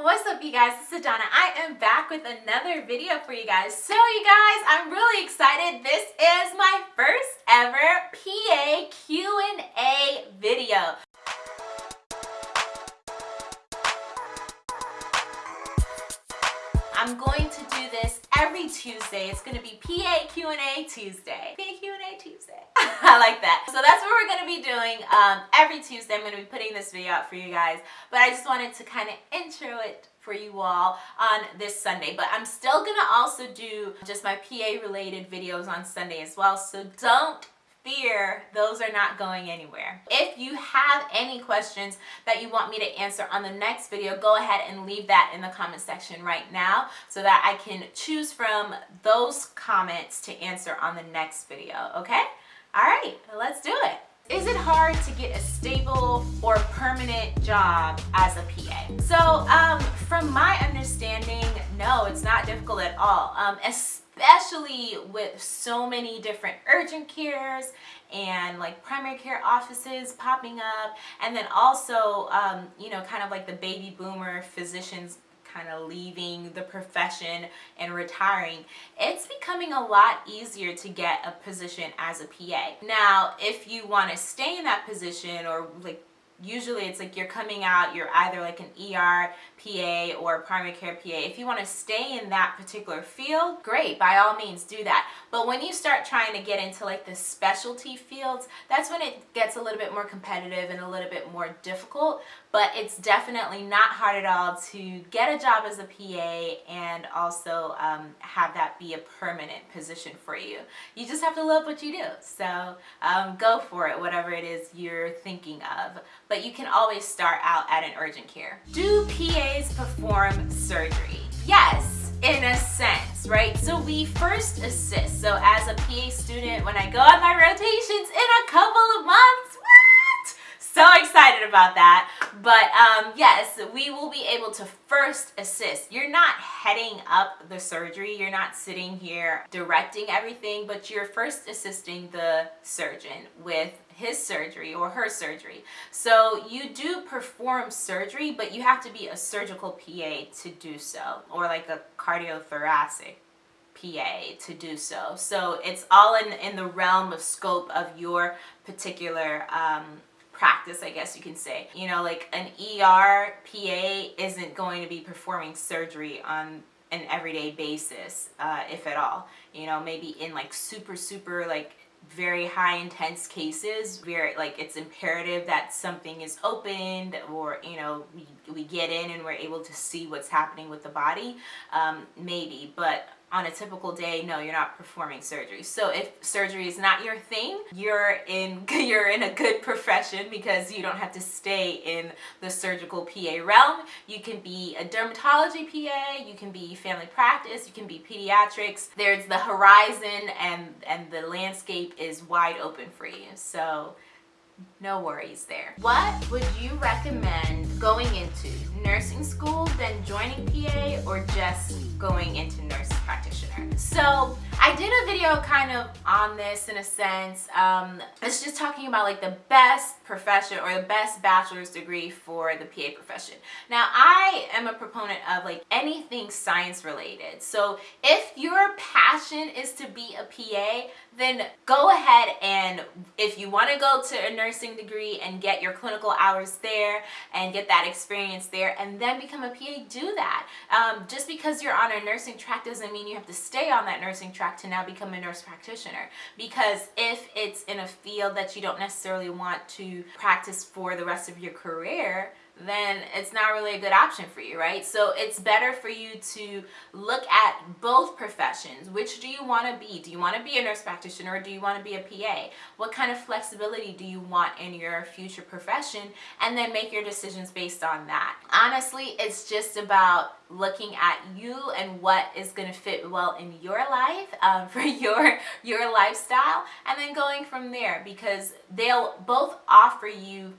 What's up you guys, it's Adana. I am back with another video for you guys. So you guys, I'm really excited. This is my first ever PA Q&A video. I'm going to do this every Tuesday. It's going to be PA Q&A Tuesday. PA Q&A Tuesday. I like that. So that's what we're going to be doing um, every Tuesday. I'm going to be putting this video out for you guys. But I just wanted to kind of intro it for you all on this Sunday. But I'm still going to also do just my PA related videos on Sunday as well. So don't fear, those are not going anywhere. If you have any questions that you want me to answer on the next video, go ahead and leave that in the comment section right now so that I can choose from those comments to answer on the next video, okay? All right, let's do it. Is it hard to get a stable or permanent job as a PA? So um, from my understanding, no, it's not difficult at all. Um, especially with so many different urgent cares and like primary care offices popping up and then also um, you know kind of like the baby boomer physicians kind of leaving the profession and retiring, it's becoming a lot easier to get a position as a PA. Now, if you want to stay in that position or like usually it's like you're coming out, you're either like an ER PA or primary care PA. If you want to stay in that particular field, great, by all means do that. But when you start trying to get into like the specialty fields, that's when it gets a little bit more competitive and a little bit more difficult. But it's definitely not hard at all to get a job as a PA and also um, have that be a permanent position for you. You just have to love what you do. So um, go for it, whatever it is you're thinking of but you can always start out at an urgent care. Do PAs perform surgery? Yes, in a sense, right? So we first assist. So as a PA student, when I go on my rotations in a couple of months, what? So excited about that. But um, yes, we will be able to first assist. You're not heading up the surgery. You're not sitting here directing everything, but you're first assisting the surgeon with his surgery or her surgery. So you do perform surgery, but you have to be a surgical PA to do so, or like a cardiothoracic PA to do so. So it's all in, in the realm of scope of your particular um, practice, I guess you can say. You know, like an ER PA isn't going to be performing surgery on an everyday basis, uh, if at all. You know, maybe in like super, super like very high intense cases where like it's imperative that something is opened or you know we, we get in and we're able to see what's happening with the body um, maybe but on a typical day no you're not performing surgery so if surgery is not your thing you're in you're in a good profession because you don't have to stay in the surgical PA realm you can be a dermatology PA you can be family practice you can be pediatrics there's the horizon and and the landscape is wide open for you so no worries there. What would you recommend going into? Nursing school, then joining PA, or just going into nurse practitioner? So I did a video kind of on this in a sense. Um, it's just talking about like the best profession or the best bachelor's degree for the PA profession. Now I am a proponent of like anything science related. So if your passion is to be a PA, then go ahead and if you want to go to a nursing degree and get your clinical hours there and get that experience there and then become a PA, do that. Um, just because you're on a nursing track doesn't mean you have to stay on that nursing track to now become a nurse practitioner. Because if it's in a field that you don't necessarily want to practice for the rest of your career, then it's not really a good option for you, right? So it's better for you to look at both professions. Which do you want to be? Do you want to be a nurse practitioner or do you want to be a PA? What kind of flexibility do you want in your future profession? And then make your decisions based on that. Honestly, it's just about looking at you and what is going to fit well in your life um, for your your lifestyle and then going from there because they'll both offer you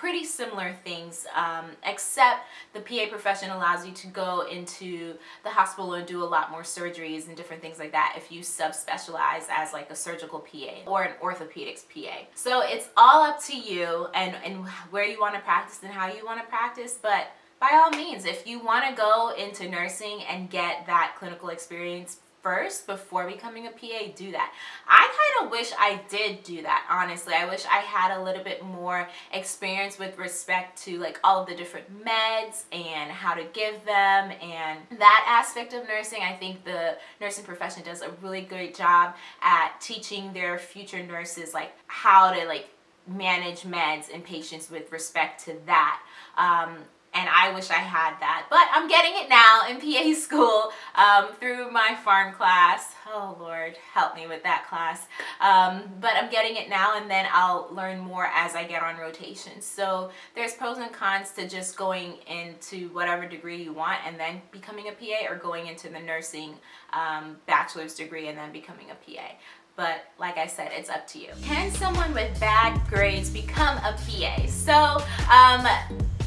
pretty similar things um, except the PA profession allows you to go into the hospital and do a lot more surgeries and different things like that if you subspecialize as like a surgical PA or an orthopedics PA. So it's all up to you and, and where you want to practice and how you want to practice but by all means, if you want to go into nursing and get that clinical experience first before becoming a PA, do that. I kind of wish I did do that, honestly. I wish I had a little bit more experience with respect to like all of the different meds and how to give them and that aspect of nursing. I think the nursing profession does a really great job at teaching their future nurses like how to like manage meds and patients with respect to that. Um, and I wish I had that. But I'm getting it now in PA school um, through my pharm class. Oh Lord, help me with that class. Um, but I'm getting it now and then I'll learn more as I get on rotation. So there's pros and cons to just going into whatever degree you want and then becoming a PA or going into the nursing um, bachelor's degree and then becoming a PA but like I said, it's up to you. Can someone with bad grades become a PA? So, um,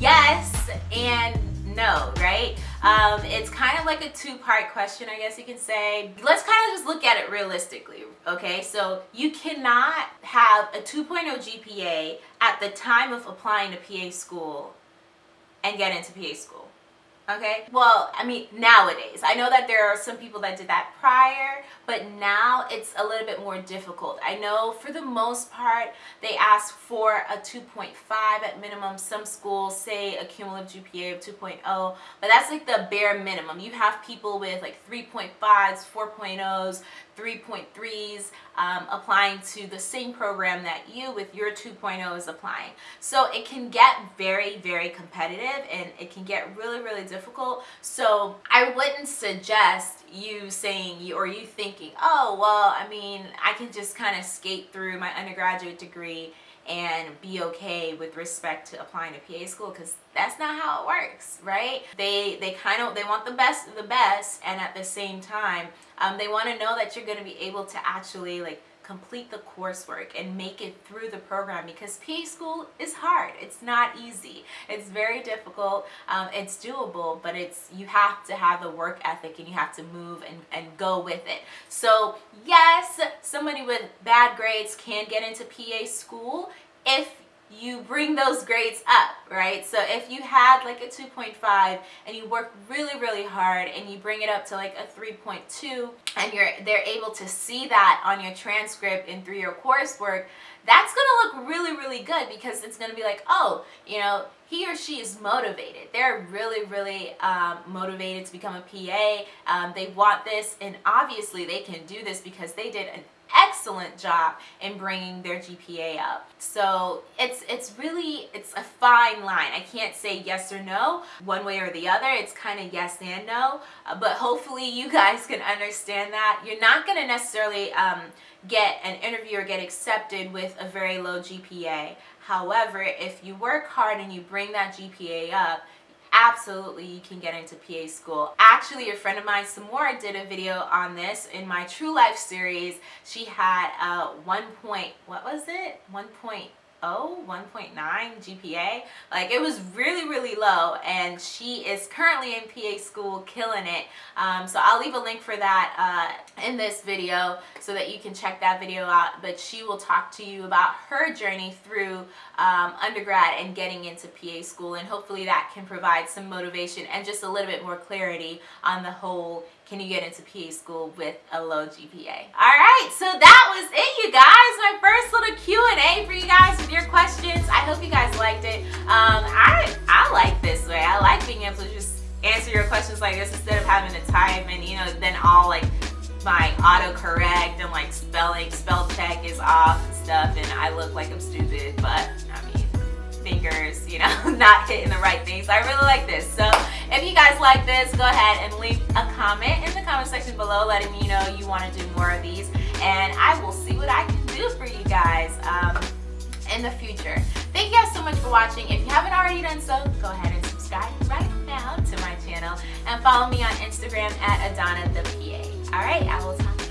yes and no, right? Um, it's kind of like a two-part question, I guess you can say. Let's kind of just look at it realistically, okay? So you cannot have a 2.0 GPA at the time of applying to PA school and get into PA school okay? Well i mean nowadays. I know that there are some people that did that prior but now it's a little bit more difficult. I know for the most part they ask for a 2.5 at minimum. Some schools say a cumulative gpa of 2.0 but that's like the bare minimum. You have people with like 3.5s 4.0s 3.3s um, applying to the same program that you with your 2.0 is applying. So it can get very, very competitive and it can get really, really difficult. So I wouldn't suggest you saying or you thinking, oh, well, I mean, I can just kind of skate through my undergraduate degree and be okay with respect to applying to PA school because that's not how it works, right? They they kind of they want the best of the best and at the same time um, they want to know that you're going to be able to actually like complete the coursework and make it through the program because PA school is hard. It's not easy. It's very difficult. Um, it's doable, but it's you have to have the work ethic and you have to move and, and go with it. So yes, somebody with bad grades can get into PA school if you bring those grades up, right? So if you had like a 2.5 and you work really, really hard and you bring it up to like a 3.2 and you're they're able to see that on your transcript and through your coursework, that's gonna look really, really good because it's gonna be like, oh, you know, he or she is motivated. They're really, really um, motivated to become a PA. Um, they want this and obviously they can do this because they did an excellent job in bringing their GPA up. So it's it's really it's a fine line. I can't say yes or no one way or the other. It's kind of yes and no. Uh, but hopefully you guys can understand that. You're not going to necessarily um, get an interview or get accepted with a very low GPA. However, if you work hard and you bring that GPA up, absolutely you can get into PA school. Actually, a friend of mine, Samora, did a video on this in my True Life series. She had a one point, what was it? One point 1.9 GPA. Like it was really, really low and she is currently in PA school killing it. Um, so I'll leave a link for that uh, in this video so that you can check that video out. But she will talk to you about her journey through um, undergrad and getting into PA school and hopefully that can provide some motivation and just a little bit more clarity on the whole can you get into PA school with a low GPA? All right, so that was it, you guys. My first little Q&A for you guys with your questions. I hope you guys liked it. Um, I, I like this way. I like being able to just answer your questions like this instead of having to type and, you know, then all like my autocorrect and like spelling, spell check is off and stuff and I look like I'm stupid, but I mean, fingers, you know, not hitting the right things. I really like this. So if you guys like this, go ahead and leave a comment in the comment section below letting me know you want to do more of these. And I will see what I can do for you guys um, in the future. Thank you guys so much for watching. If you haven't already done so, go ahead and subscribe right now to my channel. And follow me on Instagram at Adana the PA. Alright, I will talk